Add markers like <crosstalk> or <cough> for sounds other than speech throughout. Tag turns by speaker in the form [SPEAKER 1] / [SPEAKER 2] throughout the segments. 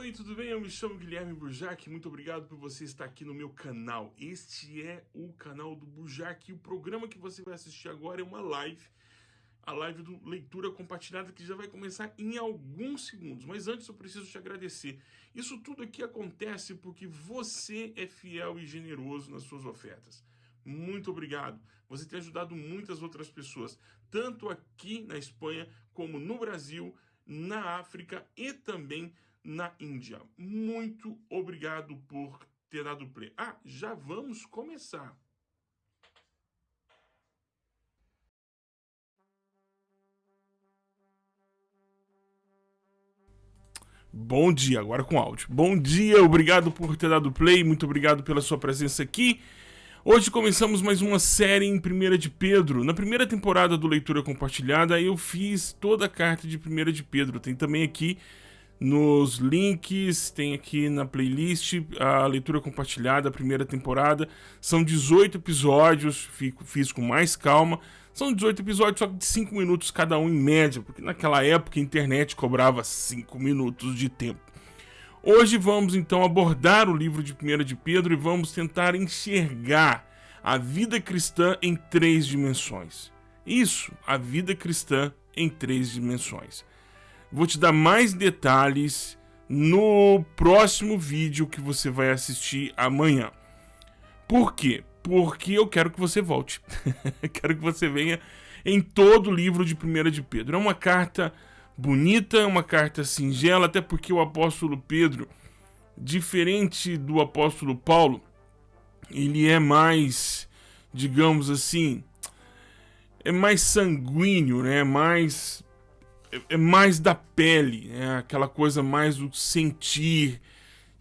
[SPEAKER 1] Oi, tudo bem? Eu me chamo Guilherme Burjac, muito obrigado por você estar aqui no meu canal. Este é o canal do Burjac e o programa que você vai assistir agora é uma live, a live do Leitura Compartilhada que já vai começar em alguns segundos. Mas antes eu preciso te agradecer. Isso tudo aqui acontece porque você é fiel e generoso nas suas ofertas. Muito obrigado. Você tem ajudado muitas outras pessoas, tanto aqui na Espanha como no Brasil, na África e também na Índia. Muito obrigado por ter dado play. Ah, já vamos começar. Bom dia, agora com áudio. Bom dia, obrigado por ter dado play, muito obrigado pela sua presença aqui. Hoje começamos mais uma série em 1 de Pedro. Na primeira temporada do Leitura Compartilhada, eu fiz toda a carta de 1 de Pedro. Tem também aqui nos links, tem aqui na playlist a leitura compartilhada, a primeira temporada. São 18 episódios, fico, fiz com mais calma. São 18 episódios, só de 5 minutos cada um em média, porque naquela época a internet cobrava 5 minutos de tempo. Hoje vamos então abordar o livro de 1 de Pedro e vamos tentar enxergar a vida cristã em três dimensões. Isso, a vida cristã em três dimensões. Vou te dar mais detalhes no próximo vídeo que você vai assistir amanhã. Por quê? Porque eu quero que você volte. <laughs> quero que você venha em todo o livro de 1 de Pedro. É uma carta bonita, é uma carta singela, até porque o apóstolo Pedro, diferente do apóstolo Paulo, ele é mais, digamos assim, é mais sanguíneo, né? Mais é, mais da pele, é aquela coisa mais do sentir,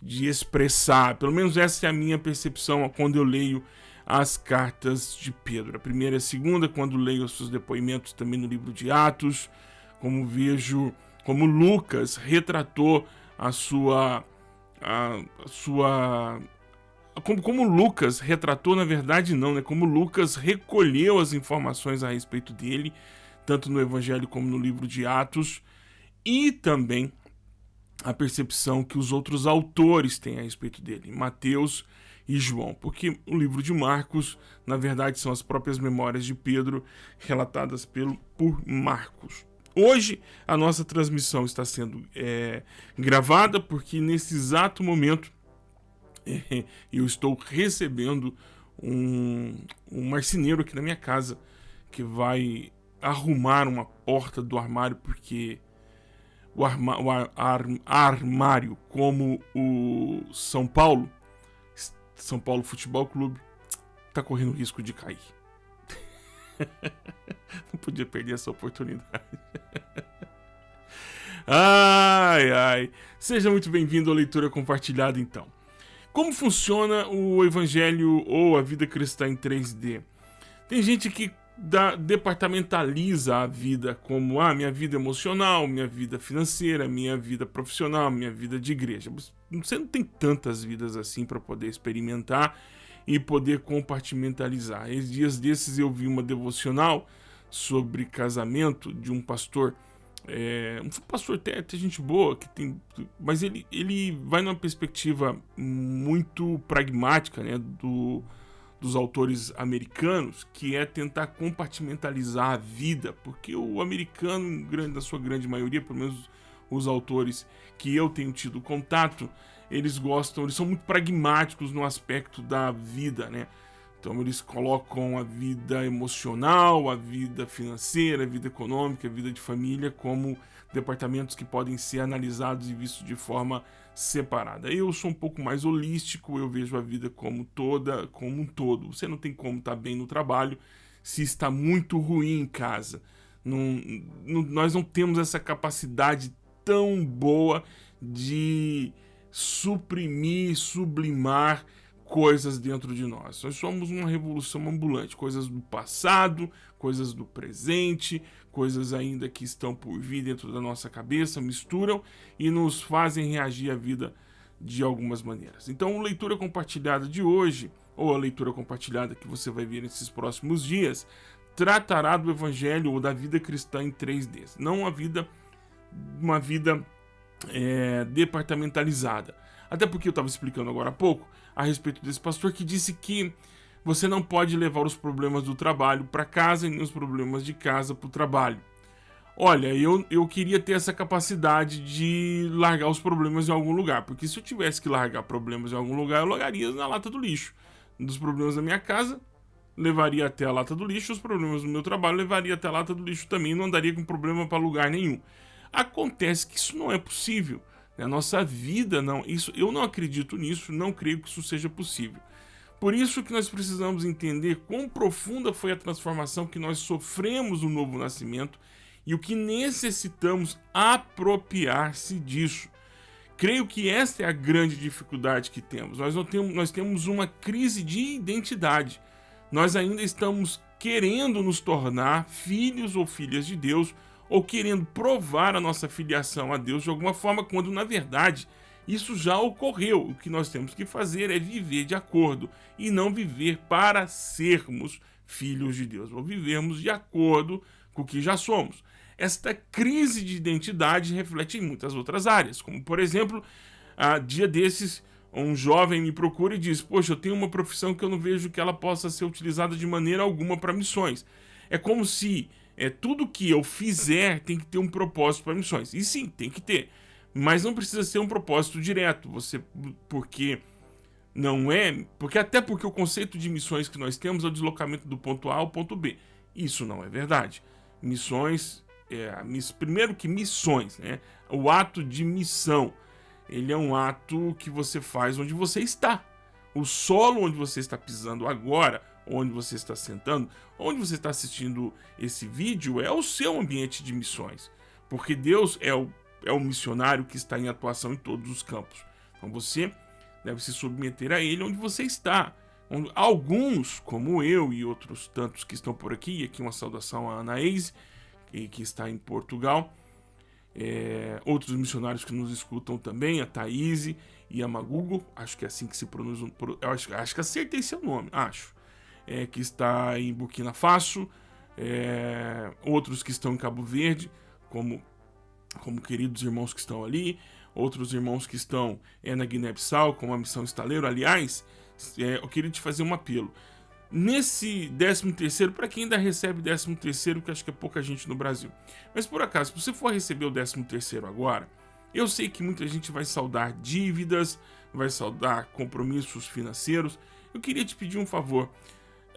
[SPEAKER 1] de expressar. Pelo menos essa é a minha percepção quando eu leio as cartas de Pedro. A primeira e a segunda, quando leio os seus depoimentos também no livro de Atos, como vejo como Lucas retratou a sua a, a sua como, como Lucas retratou, na verdade não, né? Como Lucas recolheu as informações a respeito dele tanto no Evangelho como no livro de Atos, e também a percepção que os outros autores têm a respeito dele, Mateus e João, porque o livro de Marcos, na verdade, são as próprias memórias de Pedro relatadas pelo, por Marcos. Hoje a nossa transmissão está sendo é, gravada porque nesse exato momento é, <laughs> eu estou recebendo um, um marceneiro aqui na minha casa que vai arrumar uma porta do armário porque o, arma, o ar, ar, armário, como o São Paulo, São Paulo Futebol Clube, tá correndo risco de cair. <laughs> Não podia perder essa oportunidade. <laughs> ai, ai. Seja muito bem-vindo à leitura compartilhada, então. Como funciona o Evangelho ou a vida cristã em 3D? Tem gente que da, departamentaliza a vida como ah, minha vida emocional, minha vida financeira, minha vida profissional, minha vida de igreja. Você não tem tantas vidas assim para poder experimentar e poder compartimentalizar. Esses dias desses eu vi uma devocional sobre casamento de um pastor, é, um pastor até, até gente boa, que tem, mas ele, ele vai numa perspectiva muito pragmática né, do dos autores americanos, que é tentar compartimentalizar a vida, porque o americano, grande, da sua grande maioria, pelo menos os autores que eu tenho tido contato, eles gostam, eles são muito pragmáticos no aspecto da vida, né? Então eles colocam a vida emocional, a vida financeira, a vida econômica, a vida de família como departamentos que podem ser analisados e vistos de forma separada. Eu sou um pouco mais holístico, eu vejo a vida como toda, como um todo. Você não tem como estar bem no trabalho se está muito ruim em casa. Não, não, nós não temos essa capacidade tão boa de suprimir, sublimar coisas dentro de nós. Nós somos uma revolução ambulante, coisas do passado, coisas do presente, coisas ainda que estão por vir dentro da nossa cabeça, misturam e nos fazem reagir à vida de algumas maneiras. Então, a leitura compartilhada de hoje, ou a leitura compartilhada que você vai ver nesses próximos dias, tratará do evangelho ou da vida cristã em 3D. Não a vida uma vida é, departamentalizada. Até porque eu estava explicando agora há pouco a respeito desse pastor que disse que você não pode levar os problemas do trabalho para casa e nem os problemas de casa para o trabalho. Olha, eu, eu queria ter essa capacidade de largar os problemas em algum lugar, porque se eu tivesse que largar problemas em algum lugar, eu largaria na lata do lixo. Dos problemas da minha casa, levaria até a lata do lixo, os problemas do meu trabalho levaria até a lata do lixo também, não andaria com problema para lugar nenhum. Acontece que isso não é possível. A nossa vida não, isso eu não acredito nisso, não creio que isso seja possível. Por isso que nós precisamos entender quão profunda foi a transformação que nós sofremos no novo nascimento e o que necessitamos apropriar-se disso. Creio que esta é a grande dificuldade que temos. Nós, não temos. nós temos uma crise de identidade. Nós ainda estamos querendo nos tornar filhos ou filhas de Deus, ou querendo provar a nossa filiação a Deus de alguma forma, quando na verdade isso já ocorreu. O que nós temos que fazer é viver de acordo e não viver para sermos filhos de Deus, ou vivermos de acordo com o que já somos. Esta crise de identidade reflete em muitas outras áreas, como por exemplo, a dia desses um jovem me procura e diz: Poxa, eu tenho uma profissão que eu não vejo que ela possa ser utilizada de maneira alguma para missões. É como se é, tudo que eu fizer tem que ter um propósito para missões. E sim, tem que ter. Mas não precisa ser um propósito direto. Você. Porque não é. Porque até porque o conceito de missões que nós temos é o deslocamento do ponto A ao ponto B. Isso não é verdade. Missões é, primeiro que missões, né? O ato de missão, ele é um ato que você faz onde você está. O solo onde você está pisando agora, onde você está sentando, onde você está assistindo esse vídeo, é o seu ambiente de missões. Porque Deus é o, é o missionário que está em atuação em todos os campos. Então você deve se submeter a ele onde você está. Alguns, como eu e outros tantos que estão por aqui, e aqui uma saudação a Anaís, que, que está em Portugal. É, outros missionários que nos escutam também, a Thaís e a Magugo, acho que é assim que se pronuncia, acho, acho que acertei seu nome, acho, é, que está em Burkina Faso, é, outros que estão em Cabo Verde, como, como queridos irmãos que estão ali, outros irmãos que estão é, na Guiné-Bissau, com a missão estaleiro, aliás, é, eu queria te fazer um apelo, Nesse 13 terceiro, para quem ainda recebe 13 terceiro, que acho que é pouca gente no Brasil. Mas por acaso, se você for receber o 13 terceiro agora, eu sei que muita gente vai saudar dívidas, vai saudar compromissos financeiros. Eu queria te pedir um favor.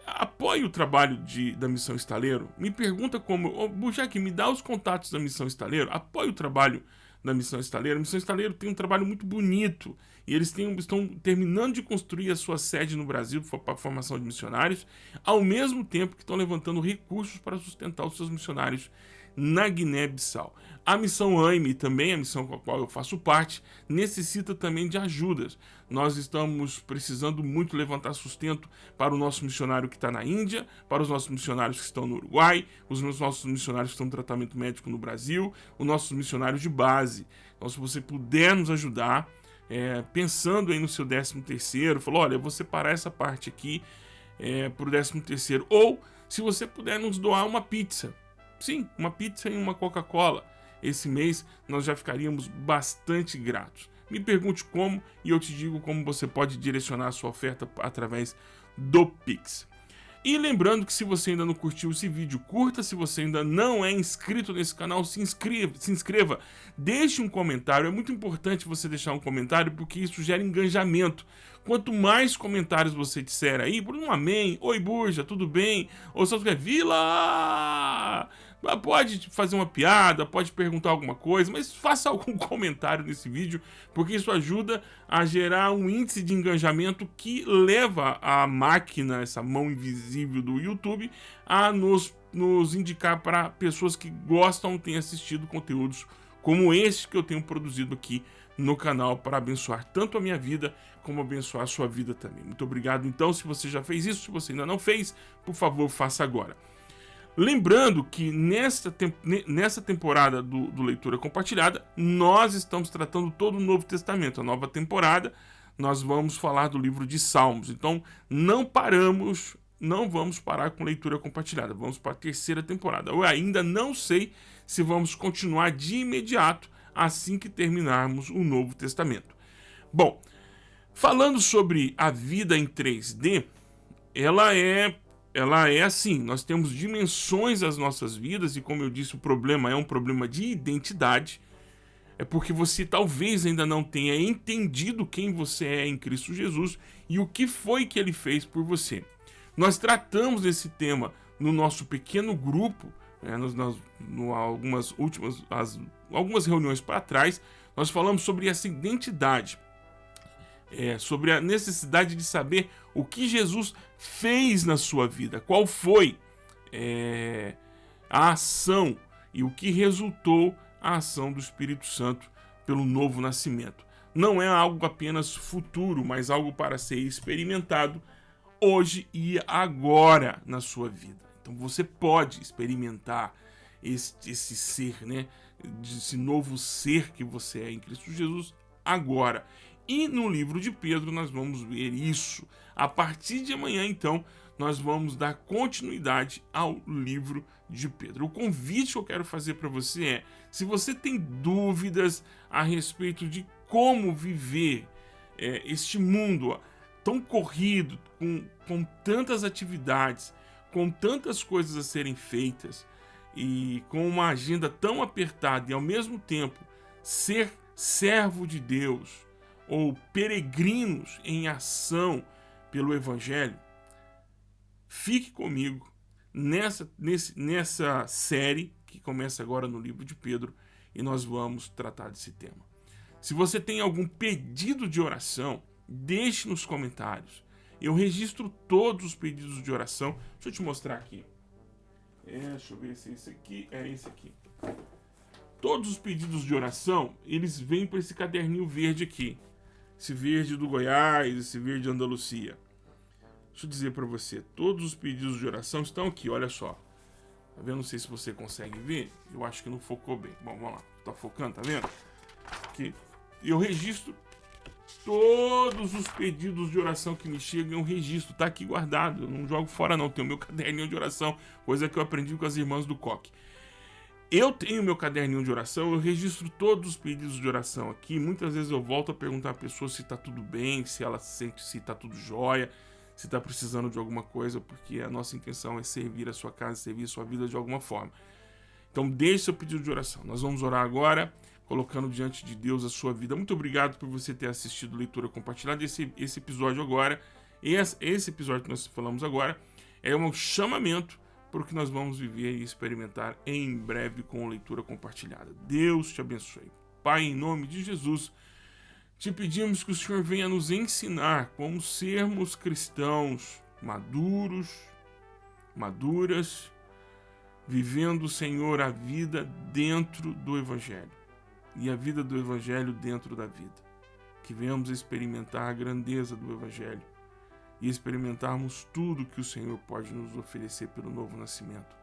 [SPEAKER 1] Apoie o trabalho de, da Missão Estaleiro. Me pergunta como... Oh, Bujac, me dá os contatos da Missão Estaleiro. Apoie o trabalho da Missão Estaleiro. A Missão Estaleiro tem um trabalho muito bonito e eles têm, estão terminando de construir a sua sede no Brasil para a formação de missionários, ao mesmo tempo que estão levantando recursos para sustentar os seus missionários na Guiné-Bissau. A missão AIME, também a missão com a qual eu faço parte, necessita também de ajudas. Nós estamos precisando muito levantar sustento para o nosso missionário que está na Índia, para os nossos missionários que estão no Uruguai, os nossos missionários que estão no tratamento médico no Brasil, os nossos missionários de base. Então, se você puder nos ajudar, é, pensando aí no seu 13 terceiro, falou, olha, eu vou separar essa parte aqui é, para o 13 terceiro. Ou, se você puder nos doar uma pizza, Sim, uma pizza e uma Coca-Cola. Esse mês nós já ficaríamos bastante gratos. Me pergunte como e eu te digo como você pode direcionar a sua oferta através do Pix. E lembrando que se você ainda não curtiu esse vídeo, curta. Se você ainda não é inscrito nesse canal, se inscreva, se inscreva. Deixe um comentário. É muito importante você deixar um comentário porque isso gera engajamento. Quanto mais comentários você disser aí, por um amém, oi Burja, tudo bem? Ou só quer Vila! Pode fazer uma piada, pode perguntar alguma coisa, mas faça <laughs> algum comentário nesse vídeo, porque isso ajuda a gerar um índice de engajamento que leva a máquina, essa mão invisível do YouTube, a nos, nos indicar para pessoas que gostam, têm assistido conteúdos como esse que eu tenho produzido aqui no canal para abençoar tanto a minha vida como abençoar a sua vida também. Muito obrigado então, se você já fez isso, se você ainda não fez, por favor, faça agora. Lembrando que nessa, nessa temporada do, do, Leitura Compartilhada, nós estamos tratando todo o Novo Testamento. A nova temporada, nós vamos falar do livro de Salmos. Então, não paramos, não vamos parar com leitura compartilhada. Vamos para a terceira temporada. Eu ainda não sei se vamos continuar de imediato assim que terminarmos o Novo Testamento. Bom, falando sobre a vida em 3D, ela é ela é assim, nós temos dimensões das nossas vidas e como eu disse, o problema é um problema de identidade. É porque você talvez ainda não tenha entendido quem você é em Cristo Jesus e o que foi que ele fez por você. Nós tratamos desse tema no nosso pequeno grupo, né, nos, nas, no, algumas últimas as, algumas reuniões para trás, nós falamos sobre essa identidade é, sobre a necessidade de saber o que Jesus fez na sua vida, qual foi é, a ação e o que resultou a ação do Espírito Santo pelo novo nascimento. Não é algo apenas futuro, mas algo para ser experimentado hoje e agora na sua vida. Então você pode experimentar esse, esse ser, né? Esse novo ser que você é em Cristo Jesus agora. E no livro de Pedro nós vamos ver isso. A partir de amanhã, então, nós vamos dar continuidade ao livro de Pedro. O convite que eu quero fazer para você é: se você tem dúvidas a respeito de como viver é, este mundo tão corrido, com, com tantas atividades, com tantas coisas a serem feitas e com uma agenda tão apertada e ao mesmo tempo ser servo de Deus ou peregrinos em ação pelo Evangelho, fique comigo nessa, nesse, nessa série que começa agora no livro de Pedro e nós vamos tratar desse tema. Se você tem algum pedido de oração, deixe nos comentários. Eu registro todos os pedidos de oração. Deixa eu te mostrar aqui. É, deixa eu ver se é esse aqui. É esse aqui. Todos os pedidos de oração, eles vêm para esse caderninho verde aqui esse verde do Goiás, esse verde Andalucia. Deixa eu dizer para você, todos os pedidos de oração estão aqui, olha só. Tá vendo? Não sei se você consegue ver. Eu acho que não focou bem. Bom, vamos lá. Tá focando, tá vendo? Aqui. Eu registro todos os pedidos de oração que me chegam, eu registro, tá aqui guardado. Eu não jogo fora não, tem o meu <laughs> caderninho de oração, coisa que eu aprendi com as irmãs do Coque. Eu tenho meu caderninho de oração, eu registro todos os pedidos de oração aqui. Muitas vezes eu volto a perguntar à pessoa se está tudo bem, se ela sente se está tudo jóia, se está precisando de alguma coisa, porque a nossa intenção é servir a sua casa, servir a sua vida de alguma forma. Então deixe seu pedido de oração. Nós vamos orar agora, colocando diante de Deus a sua vida. Muito obrigado por você ter assistido leitura compartilhada. Esse, esse episódio agora, esse, episódio que nós falamos agora, é um chamamento por que nós vamos viver e experimentar em breve com leitura compartilhada. Deus te abençoe. Pai, em nome de Jesus, te pedimos que o Senhor venha nos ensinar como sermos cristãos maduros, maduras, vivendo, Senhor, a vida dentro do Evangelho e a vida do Evangelho dentro da vida. Que venhamos experimentar a grandeza do Evangelho e experimentarmos tudo que o Senhor pode nos oferecer pelo novo nascimento.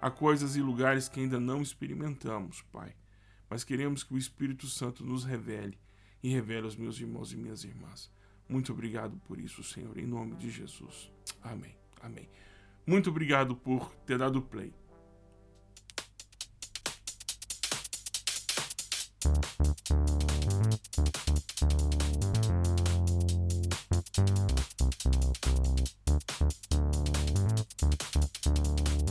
[SPEAKER 1] Há coisas e lugares que ainda não experimentamos, Pai, mas queremos que o Espírito Santo nos revele e revele aos meus irmãos e minhas irmãs. Muito obrigado por isso, Senhor, em nome de Jesus. Amém. Amém. Muito obrigado por ter dado play. Thank you.